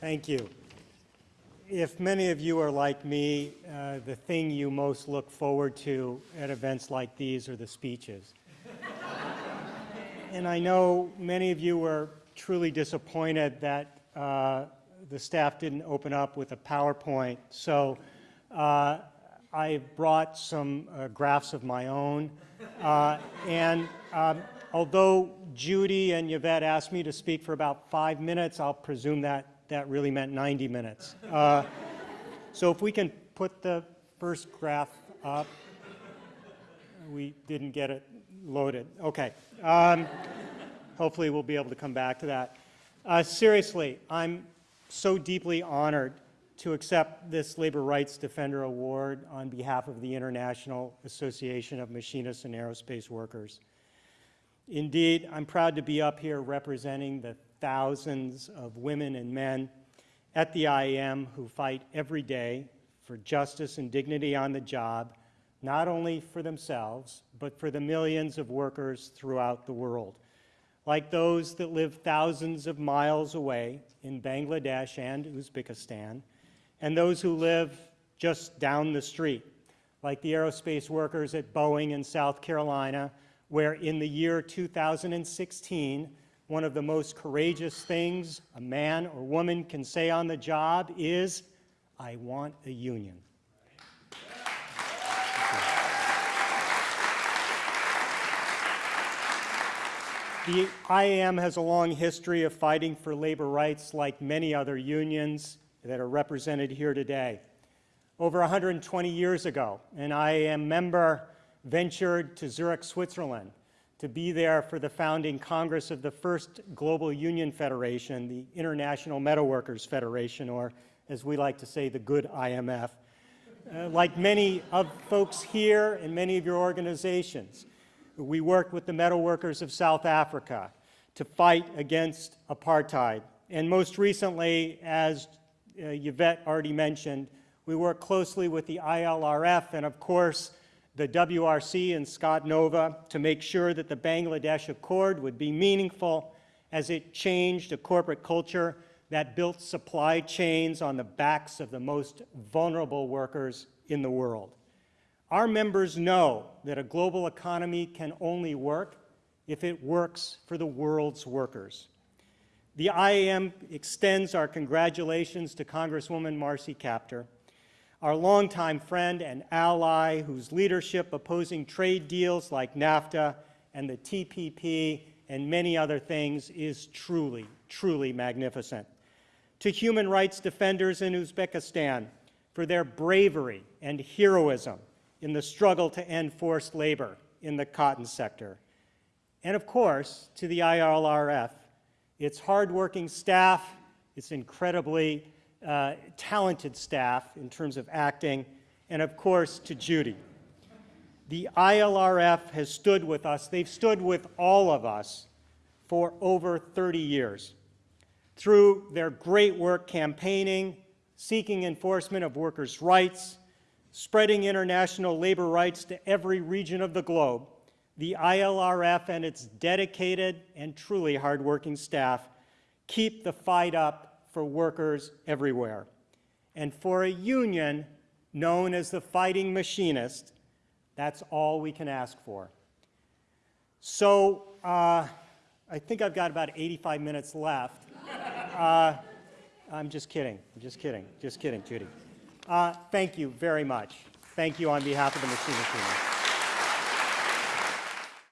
Thank you. If many of you are like me, uh, the thing you most look forward to at events like these are the speeches. and I know many of you were truly disappointed that uh, the staff didn't open up with a PowerPoint. So uh, I brought some uh, graphs of my own. Uh, and um, although Judy and Yvette asked me to speak for about five minutes, I'll presume that that really meant 90 minutes. Uh, so if we can put the first graph up. We didn't get it loaded. Okay. Um, hopefully we'll be able to come back to that. Uh, seriously, I'm so deeply honored to accept this Labor Rights Defender Award on behalf of the International Association of Machinists and Aerospace Workers. Indeed, I'm proud to be up here representing the thousands of women and men at the IAM who fight every day for justice and dignity on the job, not only for themselves, but for the millions of workers throughout the world, like those that live thousands of miles away in Bangladesh and Uzbekistan, and those who live just down the street, like the aerospace workers at Boeing in South Carolina, where in the year 2016, one of the most courageous things a man or woman can say on the job is, I want a union. The IAM has a long history of fighting for labor rights like many other unions that are represented here today. Over 120 years ago, an IAM member ventured to Zurich, Switzerland to be there for the founding Congress of the first global union federation, the International Metalworkers Federation, or as we like to say, the good IMF. Uh, like many of folks here and many of your organizations, we worked with the metalworkers of South Africa to fight against apartheid. And most recently, as uh, Yvette already mentioned, we work closely with the ILRF and, of course, the WRC and Scott Nova to make sure that the Bangladesh Accord would be meaningful as it changed a corporate culture that built supply chains on the backs of the most vulnerable workers in the world. Our members know that a global economy can only work if it works for the world's workers. The IAM extends our congratulations to Congresswoman Marcy Kaptur our longtime friend and ally whose leadership opposing trade deals like NAFTA and the TPP and many other things is truly, truly magnificent. To human rights defenders in Uzbekistan for their bravery and heroism in the struggle to end forced labor in the cotton sector. And of course, to the ILRF, its hardworking staff, its incredibly uh, talented staff in terms of acting, and of course to Judy. The ILRF has stood with us, they've stood with all of us for over 30 years through their great work campaigning, seeking enforcement of workers' rights, spreading international labor rights to every region of the globe, the ILRF and its dedicated and truly hardworking staff keep the fight up for workers everywhere. And for a union known as the Fighting Machinist, that's all we can ask for. So uh, I think I've got about 85 minutes left. Uh, I'm just kidding. I'm just kidding. Just kidding, Judy. Uh, thank you very much. Thank you on behalf of the Machinist.